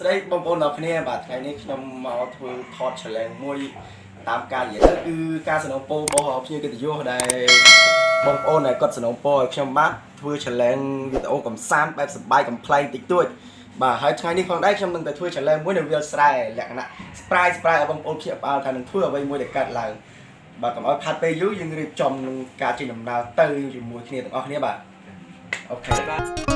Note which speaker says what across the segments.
Speaker 1: ស្ដីបងប្អូនទាំងគ្នាបាទថ្ងៃនេះខ្ញុំមកធ្វើថត challenge មួយតាមការនិយាយទៅគឺការสนับสนุនរបស់ភ្ញៀវកិត្តិយសដែលបងប្អូនដែលគាត់สนับสนุនឲ្យខ្ញុំបាទធ្វើ challenge វីដេអូកំសាន្តបែបសប្បាយកំ pl ែងតិចតួចបាទហើយថ្ងៃនេះផងដែរខ្ញុំនឹងទៅធ្វើ challenge មួយនៅវាលស្រែលក្ខណៈ surprise surprise ឲ្យបងប្អូនភ្ញាក់ផ្អើលថានឹងធ្វើអ្វីមួយដែលកើតឡើងបាទកុំឲ្យផាត់ពេលយូរយើងរៀបចំនឹងការចេញដំណើរទៅជាមួយគ្នាទាំងអស់គ្នាបាទអូខេបាទ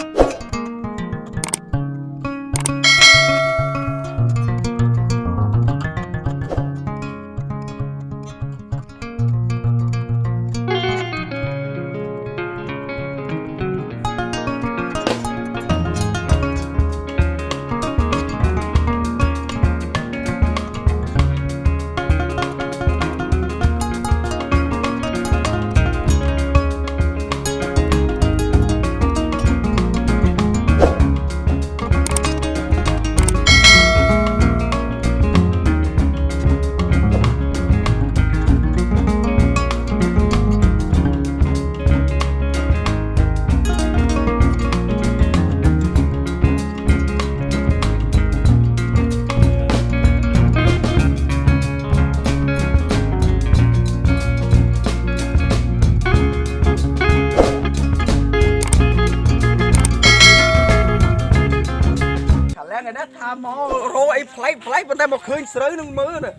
Speaker 1: ញស្រូវនឹងមើលណា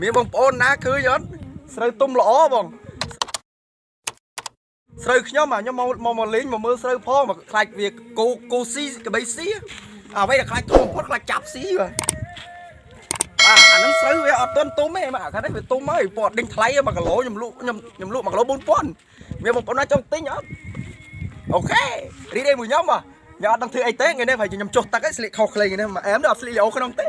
Speaker 1: មានបងប្អូនណាឃើញអត់ស្រូវទុំល្អបងស្រូវខ្ញុំអាខ្ញុំមកមកមកលេងមកមើលស្រូវផងមកខ្លាចវាគោគោស៊ីកបីស៊ីអ្វីដែលខ្លាចធំបំផុតខ្លាចចាប់ស៊ីបាទបាទអាហ្នឹងស្រូវវាអត់ទាន់ទុំទេបាទអាខាងនេះវាទុំហើយពណ៌ដេញថ្លៃ1គីឡូខ្ញុំលក់ខ្ញុំខ្ញុំលក់1គីឡូ4000មានបងប្អូនណាចង់ទិញអត់អូខេរីករាយមួយខ្ញុំបាទខ្ញុំអត់ដឹងធ្វើអីទេថ្ងៃនេះប្រហែលជាខ្ញុំចុះទឹកឯងស្លៀកខុសខ្លីថ្ងៃនេះមកអែមដល់អត់ស្លៀកលេអូក្នុងទេ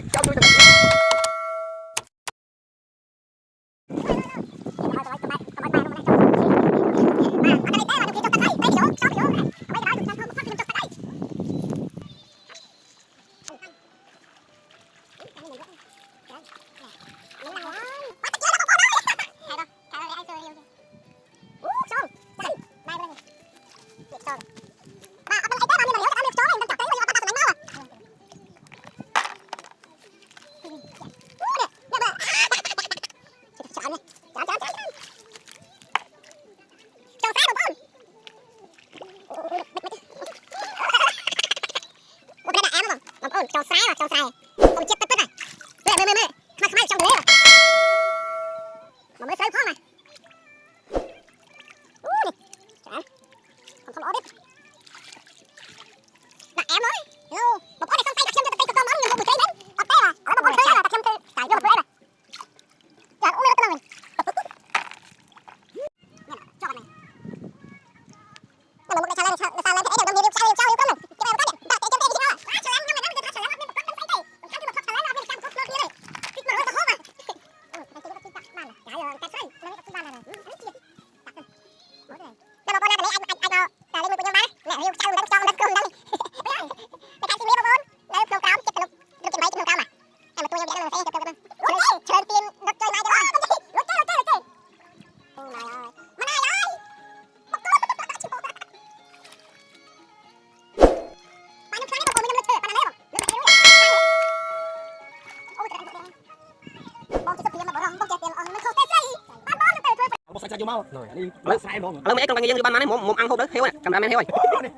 Speaker 1: ស់
Speaker 2: សាច់សាច់យកមកនេះលើស្រែហ្មង
Speaker 3: ឥឡូវមេអេក្នុងតែយើងបានណាមុំមុំអាំងហូបទៅហេវកាមេរ៉ាមែនហេវហើយ
Speaker 1: ប៉ណ្ណេះ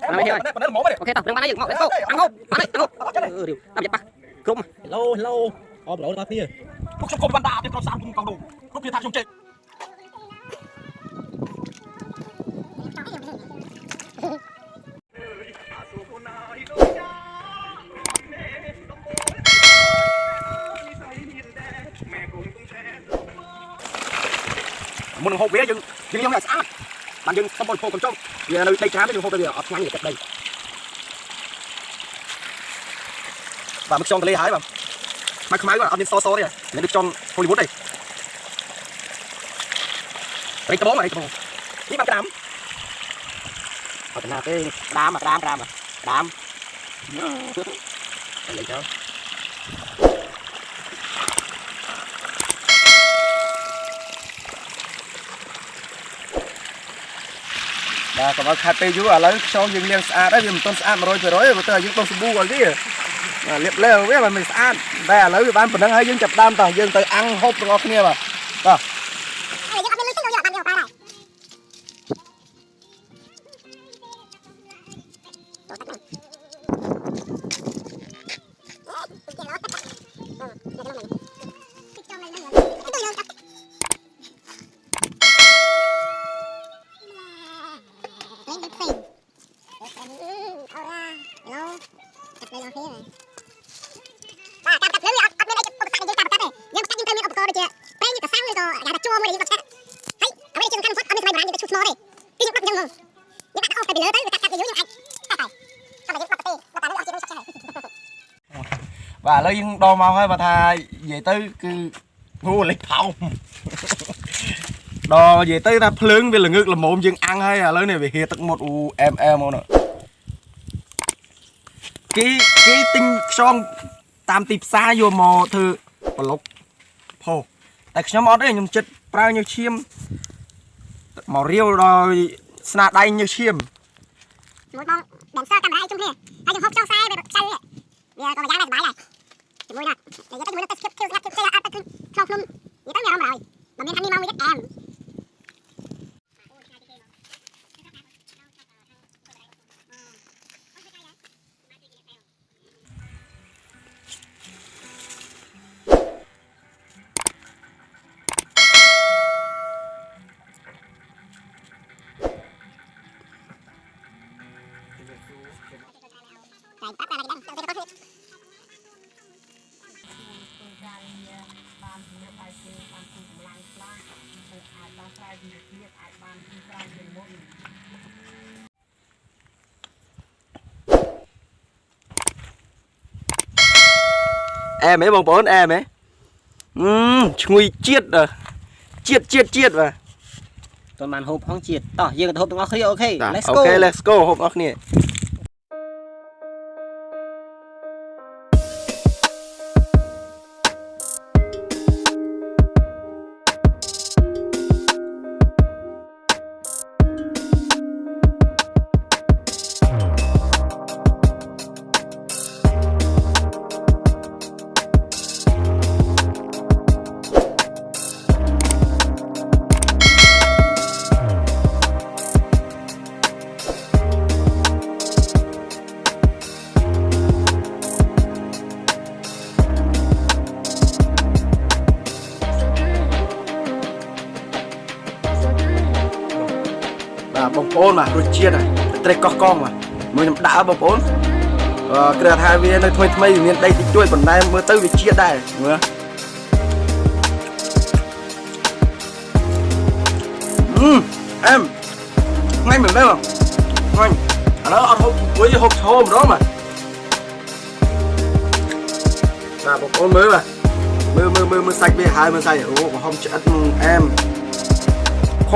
Speaker 1: ប៉ណ្ណេះហ្មងទេ
Speaker 3: អូខេតោះដឹងបានហើយយើងមក let's go អាំងហូបបានហើយអាំងហូបអឺរៀវតាមចិត្តប៉ះក្រុម
Speaker 4: ឡូឡូអបឡូដល់គ្នា
Speaker 1: ពួកខ្ញុំកុំបានដាក់ទៀតក្រុមសាមគុំកោដូគ្រប់គ្នាថាខ្ញុំចេះ មុននឹងហូបវាយើងយើងយកឲ្យស្អាតបានយើងសុំបរិភោគកុំចុះវានៅដីច្រើនយើងហូបទៅវាអត់ឆ្ងាញ់ទឹកដីបាទមកខ្យងទលេហើយបាទមកខ្មៅអត់មានសសទេមានដូចខ្យងហូលីវូដទេត្រីត្បូងត្រីត្បូងនេះបានក្រាមអត់ណាទេក្រាមក្រាមក្រាមក្រាមលេចទៅ បាទកុំឲ្យខាត់ពេលយូរឥឡូវខ្យងយើងលាងស្អាតហើយវាមិនទាន់ស្អាត100%ទេបើទៅឲ្យយើងដុសសាប៊ូឲ្យវាបាទលាបលើវាមិនស្អាតតែឥឡូវវាបានប៉ុណ្្នឹងហើយយើងចាប់ដើមតោះយើងទៅអាំងហូបទាំងអស់គ្នាបាទបាទ
Speaker 2: អើយើងអត់មានលុយទេយើងអត់បានយកបានហើយបាទ បាទ
Speaker 1: ឥឡូវយើងដល់មកហើយបើថានិយាយទៅគឺអូលេខថោមដល់និយាយទៅថាភ្លើងវាល្ងើកល្មមយើងអាំងហើយឥឡូវនេះវាហៀទឹកមុតអូអែមអែមមកនោះគេគេទិញខ្យងតាមទីផ្សារយកមកធ្វើប្លុកផុសតែខ្ញុំអត់ទេខ្ញុំចិត្តប្រើញើសឈាមមករាវដោយស្នាដៃញើសឈាម
Speaker 2: មួយបងដែលសើកាមេរ៉ាជុំគ្នាហើយយើងហូបចុះខ្សែវាខ្សែវាវាក៏យ៉ាងដែរសុបាយដែរ mười nè thì cái mười nó test kêu kêu kêu áp kêu không không vậy tới giờ rồi mà mình ăn đi mau mình em Tại bắt là
Speaker 1: អែមហ៎បងប្អូនអែមហ៎អឺឈ្ងុយជាតិអឺជាតិជាតិជាតិបាទ
Speaker 3: តើបានហូបផងជាតិតោះយើងទៅហូបទាំងអស់គ្នាអូខេ let's
Speaker 1: អូ
Speaker 3: go
Speaker 1: ខេ let's go ហូបអស់គ្នា បាទបងប្អូនបាទរសជាតិហ្នឹងត្រេកកោះកងបាទមួយខ្ញុំដាក់បងប្អូនអឺគ្រាន់ថាវានៅថ្មីថ្មីវាមានដីតិចតួចប៉ុន្តែមើលទៅវាជាតិដែរមើលអឺអែមថ្ងៃមិនដែរបងថ្ងៃឥឡូវអត់ហូបមួយហូបឈោម្ដងបាទបាទបងប្អូនមើលបាទមើលមើលមើលមើលសាច់វាហើយមើលសាច់អូកំហុំឆ្អិតអែម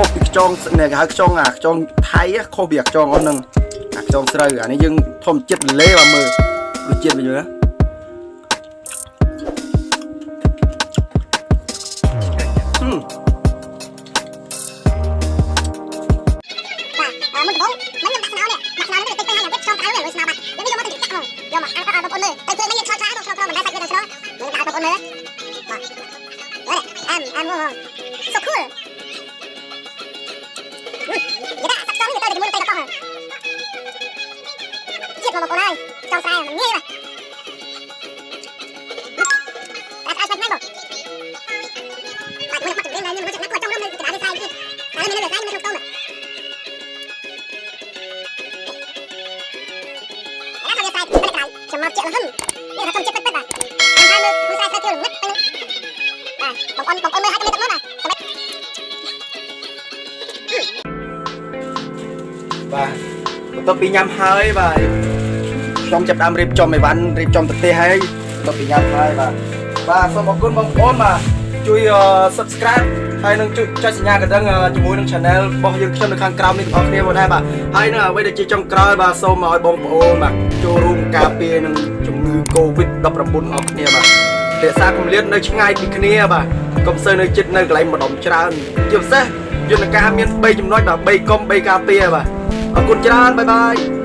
Speaker 1: ខុសពីខ្យងនេះគេហៅខ្យងអាខ្យងថៃខុសពីអាខ្យងអស់ហ្នឹងអាខ្យងស្រូវអានេះយើងធម្មជាតិលេបាទមើលរសជាតិវាយល់ណា
Speaker 2: ននៅស្អែកមានក្នុងតោមអត់ទៅសាយទៅក្រៅចាំមកជិះលហឹមនេះថាខ្ញុំជិះពិតពិតបាទខ្ញុំថាមើលមើលសាយសាយជឿងឹតទៅបាទបងប្អូនបងប្អូនមើលហើយទៅទឹកនោះបាទ
Speaker 1: បាទបន្ទាប់ពីញ៉ាំហើយបាទខ្ញុំចាប់ដើមរៀបចំអីវ៉ាន់រៀបចំប្រទេសហើយបន្ទាប់ពីញ៉ាំហើយបាទបាទសូមអរគុណបងប្អូនបាទជួយ subscribe ហើយនឹងជួយចុចសញ្ញាកណ្ដឹងជាមួយនឹង channel របស់យើងខ្ញុំនៅខាងក្រោមនេះទាំងអស់គ្នាមកដែរបាទហើយនឹងអ្វីដែលជាចុងក្រោយបាទសូមឲ្យបងប្អូនបាទចូលរួមការពារនឹងជំងឺ Covid-19 អស់គ្នាបាទរក្សាគម្លាតនៅឆ្ងាយពីគ្នាបាទកុំសូវនៅចិត្តនៅកន្លែងម្ដុំច្រើនជាពិសេសយន្តការមាន3ចំណុចបាទ3កុំ3ការពារបាទអរគុណច្រើនបាយបាយ